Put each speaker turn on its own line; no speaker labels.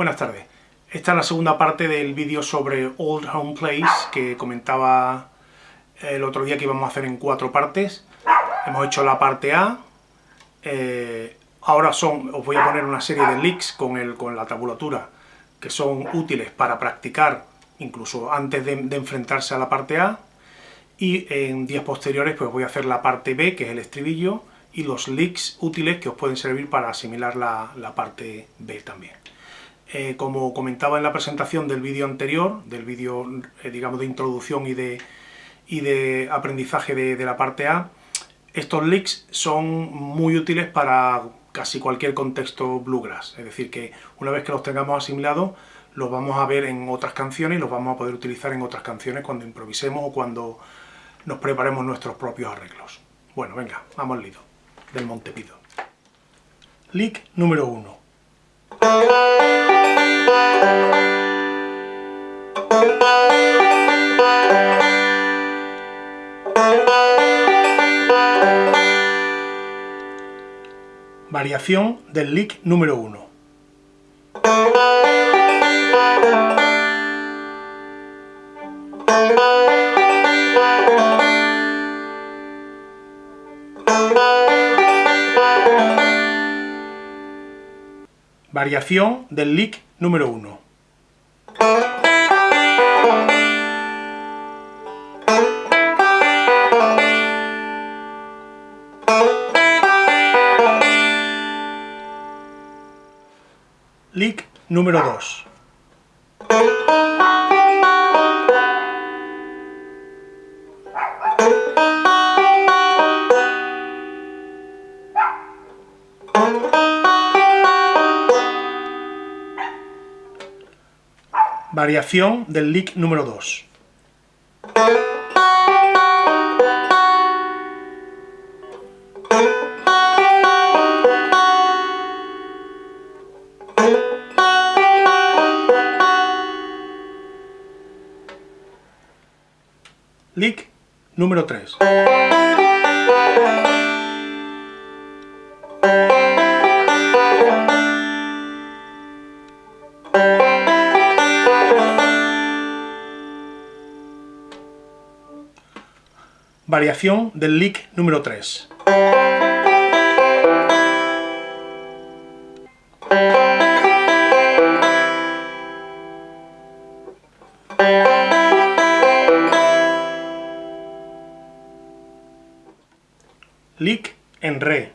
Buenas tardes. Esta es la segunda parte del vídeo sobre Old Home Place que comentaba el otro día que íbamos a hacer en cuatro partes. Hemos hecho la parte A. Eh, ahora son, os voy a poner una serie de leaks con, el, con la tabulatura que son útiles para practicar incluso antes de, enfrentarse a la parte A. Y en días posteriores pues voy a hacer la parte B, que es el estribillo, y los leaks útiles que os pueden servir para asimilar la, la parte B también. Eh, como comentaba en la presentación del vídeo anterior, del vídeo, eh, digamos, de introducción y de, y de aprendizaje de, la parte A, estos leaks son muy útiles para casi cualquier contexto bluegrass. Es decir, que una vez que los tengamos asimilados, los vamos a ver en otras canciones y los vamos a poder utilizar en otras canciones cuando improvisemos o cuando nos preparemos nuestros propios arreglos. Bueno, venga, vamos al lido, del Montepido. Leak número 1. Variación del lick número 1. Variación del lick número 1. Lick número 2. Variación del lick número 2. Lick número 3. Variación del lick número 3. lick en re.